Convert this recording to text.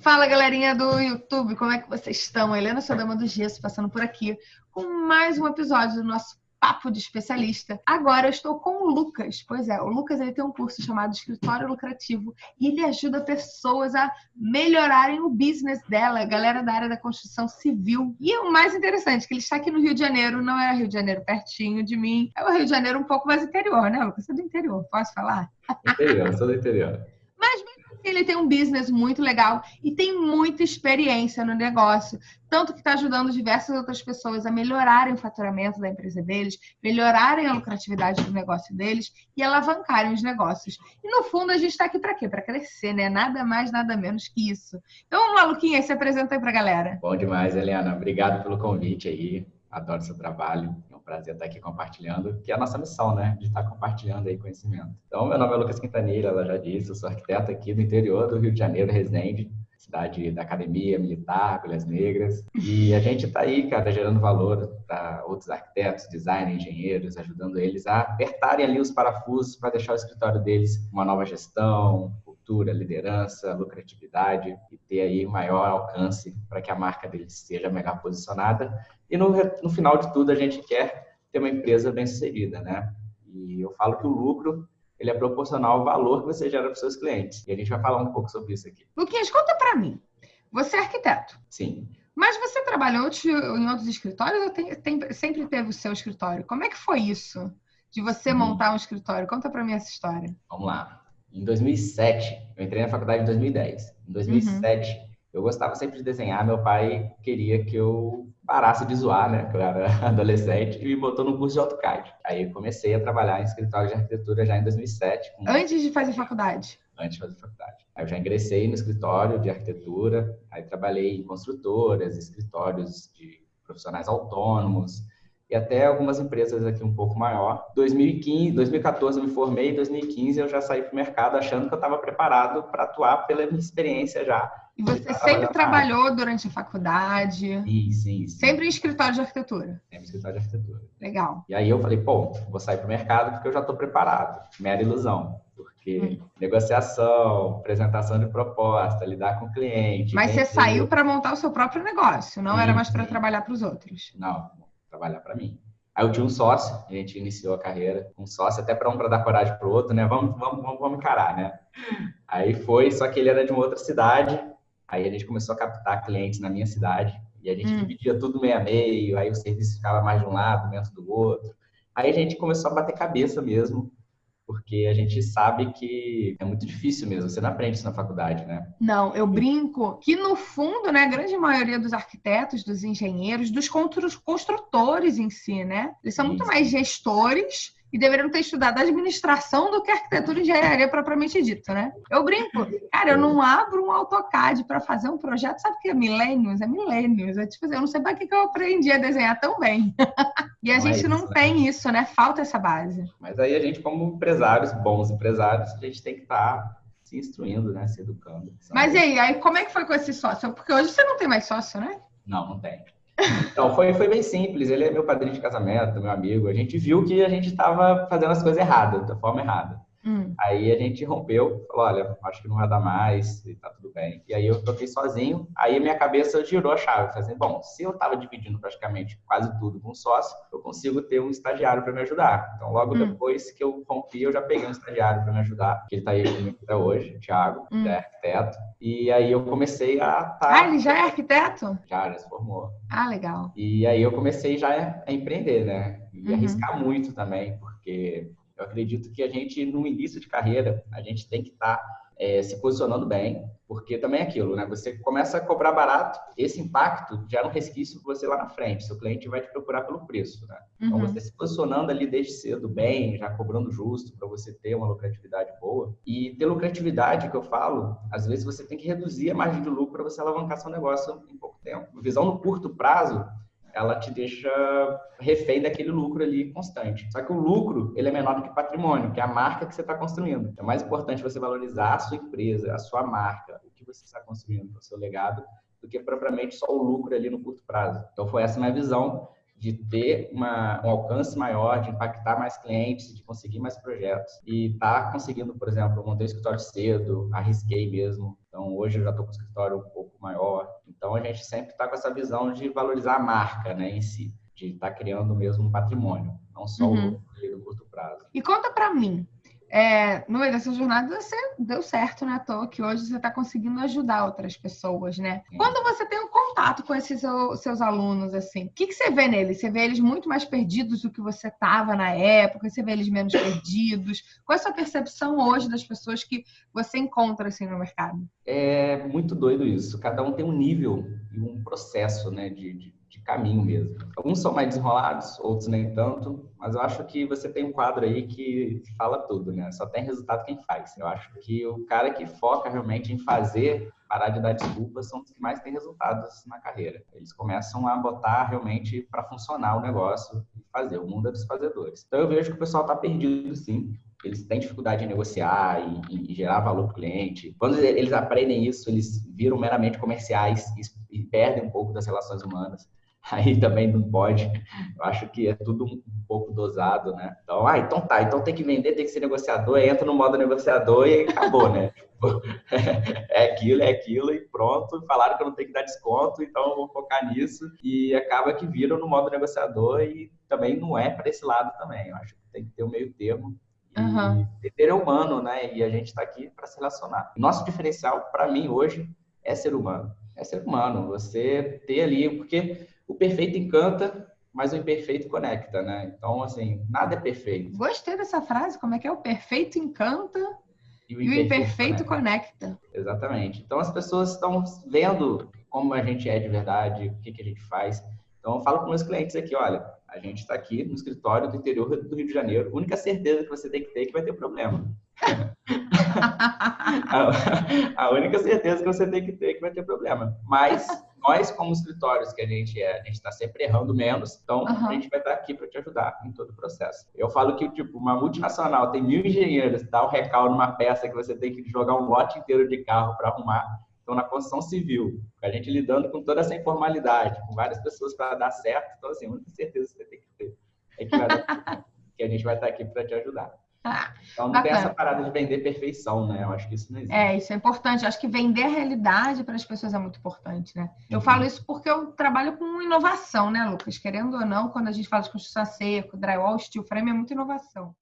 Fala galerinha do YouTube, como é que vocês estão? Helena Sodama do Gesso passando por aqui com mais um episódio do nosso Papo de Especialista. Agora eu estou com o Lucas. Pois é, o Lucas ele tem um curso chamado Escritório Lucrativo e ele ajuda pessoas a melhorarem o business dela, galera da área da construção civil. E o mais interessante, que ele está aqui no Rio de Janeiro, não é Rio de Janeiro pertinho de mim, é o Rio de Janeiro um pouco mais interior, né, Lucas? Você é do interior, posso falar? Interior, sou do interior. Mas ele tem um business muito legal e tem muita experiência no negócio, tanto que está ajudando diversas outras pessoas a melhorarem o faturamento da empresa deles, melhorarem a lucratividade do negócio deles e alavancarem os negócios. E no fundo a gente está aqui para quê? Para crescer, né? Nada mais, nada menos que isso. Então, vamos lá, Luquinha, se apresenta aí para a galera. Bom demais, Eliana. Obrigado pelo convite aí. Adoro seu trabalho prazer estar aqui compartilhando, que é a nossa missão, né? De estar compartilhando aí conhecimento. Então, meu nome é Lucas Quintanilha, ela já disse, eu sou arquiteto aqui do interior do Rio de Janeiro, Resende, cidade da academia militar, Agulhas Negras. E a gente está aí, cara, gerando valor para outros arquitetos, designers, engenheiros, ajudando eles a apertarem ali os parafusos para deixar o escritório deles uma nova gestão, cultura, liderança, lucratividade e ter aí maior alcance para que a marca deles seja melhor posicionada e no, no final de tudo, a gente quer ter uma empresa bem-sucedida, né? E eu falo que o lucro ele é proporcional ao valor que você gera para os seus clientes. E a gente vai falar um pouco sobre isso aqui. Luquinhas, conta para mim. Você é arquiteto. Sim. Mas você trabalhou em outros escritórios ou tem, tem, sempre teve o seu escritório? Como é que foi isso? De você hum. montar um escritório? Conta para mim essa história. Vamos lá. Em 2007, eu entrei na faculdade em 2010. Em 2007, uhum. eu gostava sempre de desenhar. Meu pai queria que eu parasse de zoar, né? Que eu era adolescente e me botou no curso de AutoCAD. Aí eu comecei a trabalhar em escritório de arquitetura já em 2007. Com... Antes de fazer faculdade? Antes de fazer faculdade. Aí eu já ingressei no escritório de arquitetura, aí trabalhei em construtoras, escritórios de profissionais autônomos, e até algumas empresas aqui um pouco maior. 2015, 2014 eu me formei, 2015 eu já saí para o mercado achando que eu estava preparado para atuar pela minha experiência já. E você sempre trabalhou durante a faculdade? Sim, sim, sim. Sempre em escritório de arquitetura? Sempre em escritório de arquitetura. Legal. E aí eu falei, pô, vou sair para o mercado porque eu já estou preparado. Mera ilusão porque hum. negociação, apresentação de proposta, lidar com o cliente. Mas você saiu para montar o seu próprio negócio, não sim, era mais para trabalhar para os outros? Não, trabalhar para mim. Aí eu tinha um sócio, a gente iniciou a carreira, um sócio até para um para dar coragem para o outro, né? Vamos, vamos, vamos, vamos encarar, né? Aí foi, só que ele era de uma outra cidade, aí a gente começou a captar clientes na minha cidade, e a gente hum. dividia tudo meio a meio, aí o serviço ficava mais de um lado, menos do outro. Aí a gente começou a bater cabeça mesmo, porque a gente sabe que é muito difícil mesmo, você não aprende isso na faculdade, né? Não, eu brinco que no fundo, né, a grande maioria dos arquitetos, dos engenheiros, dos construtores em si, né, eles são muito mais gestores e deveriam ter estudado administração do que arquitetura e engenharia propriamente dito, né? Eu brinco, cara, eu não abro um AutoCAD para fazer um projeto, sabe o que é milênios? É milênios. É tipo, eu não sei para que eu aprendi a desenhar tão bem. e a não gente é não tem isso, né? Falta essa base. Mas aí a gente, como empresários, bons empresários, a gente tem que estar tá se instruindo, né? Se educando. Mas e aí, aí, como é que foi com esse sócio? Porque hoje você não tem mais sócio, né? Não, não tem. Então, foi, foi bem simples. Ele é meu padrinho de casamento, meu amigo. A gente viu que a gente estava fazendo as coisas erradas, da forma errada. Hum. Aí a gente rompeu, falou, olha, acho que não vai dar mais e bem. Aí eu toquei sozinho, aí a minha cabeça girou a chave, falei assim, bom, se eu estava dividindo praticamente quase tudo com sócio, eu consigo ter um estagiário para me ajudar. Então logo hum. depois que eu rompi, eu já peguei um estagiário para me ajudar, que ele está aí comigo até hoje, o Thiago, hum. que é arquiteto. E aí eu comecei a tá... Ah, ele já é arquiteto? Já, já se formou. Ah, legal. E aí eu comecei já a empreender, né? E uhum. arriscar muito também, porque eu acredito que a gente, no início de carreira, a gente tem que estar tá, é, se posicionando bem, porque também é aquilo, né? Você começa a cobrar barato, esse impacto gera um resquício para você lá na frente. Seu cliente vai te procurar pelo preço, né? Então, uhum. Então, você se posicionando ali desde cedo bem, já cobrando justo para você ter uma lucratividade boa. E ter lucratividade, que eu falo, às vezes você tem que reduzir a margem de lucro para você alavancar seu negócio em pouco tempo. Visão no curto prazo, ela te deixa refém daquele lucro ali constante. Só que o lucro, ele é menor do que patrimônio, que é a marca que você está construindo. É mais importante você valorizar a sua empresa, a sua marca, você está construindo, o seu legado, do que propriamente só o lucro ali no curto prazo. Então, foi essa minha visão de ter uma, um alcance maior, de impactar mais clientes, de conseguir mais projetos. E tá conseguindo, por exemplo, eu montei um escritório cedo, arrisquei mesmo, Então, hoje eu já estou com o escritório um pouco maior. Então, a gente sempre está com essa visão de valorizar a marca né, em si, de estar tá criando mesmo um patrimônio, não só uhum. o do curto prazo. E conta para mim, é, no meio dessa jornada você deu certo, né? Toa que hoje você está conseguindo ajudar outras pessoas, né? Quando você tem um contato com esses seus alunos, assim, o que, que você vê neles? Você vê eles muito mais perdidos do que você estava na época? Você vê eles menos perdidos? Qual é a sua percepção hoje das pessoas que você encontra assim no mercado? É muito doido isso. Cada um tem um nível e um processo, né, de, de de caminho mesmo. Alguns são mais desenrolados, outros nem tanto, mas eu acho que você tem um quadro aí que fala tudo, né? Só tem resultado quem faz. Eu acho que o cara que foca realmente em fazer, parar de dar desculpas, são os que mais têm resultados na carreira. Eles começam a botar realmente para funcionar o negócio e fazer. O mundo é dos fazedores. Então eu vejo que o pessoal está perdido, sim eles têm dificuldade em negociar e, gerar valor para o cliente. Quando eles aprendem isso, eles viram meramente comerciais e perdem um pouco das relações humanas. aí também não pode. Eu acho que é tudo um pouco dosado, né? Então, ah, então tá, então tem que vender, tem que ser negociador, entra no modo negociador e acabou, né? É aquilo, é aquilo e pronto. Falaram que eu não tenho que dar desconto, então eu vou focar nisso. E acaba que viram no modo negociador e também não é para esse lado também. Eu acho que tem que ter o um meio termo. E ter é humano, né? E a gente está aqui para se relacionar. Nosso diferencial, para mim, hoje, é ser humano. É ser humano. Você ter ali, porque o perfeito encanta, mas o imperfeito conecta, né? Então, assim, nada é perfeito. Gostei dessa frase, como é que é? O perfeito encanta e o imperfeito, e o imperfeito conecta. conecta. Exatamente. Então, as pessoas estão vendo como a gente é de verdade, o que, que a gente faz. Então, eu falo com meus clientes aqui, olha, a gente está aqui no escritório do interior do Rio de Janeiro. A única certeza que você tem que ter é que vai ter problema. a, a única certeza que você tem que ter é que vai ter problema. Mas nós, como escritórios que a gente é, a gente está sempre errando menos, então uhum. a gente vai estar aqui para te ajudar em todo o processo. Eu falo que, tipo, uma multinacional tem mil engenheiros, dá um recalque numa peça que você tem que jogar um lote inteiro de carro para arrumar. Então, na construção civil, a gente lidando com toda essa informalidade, com várias pessoas para dar certo, então, assim, a única certeza que você tem que ter é que, vai, que a gente vai estar aqui para te ajudar. Ah, então não bacana. tem essa parada de vender perfeição, né? Eu acho que isso não existe. É, isso é importante. Eu acho que vender a realidade para as pessoas é muito importante, né? Eu uhum. falo isso porque eu trabalho com inovação, né, Lucas? Querendo ou não, quando a gente fala de construção seco, drywall, steel frame, é muita inovação.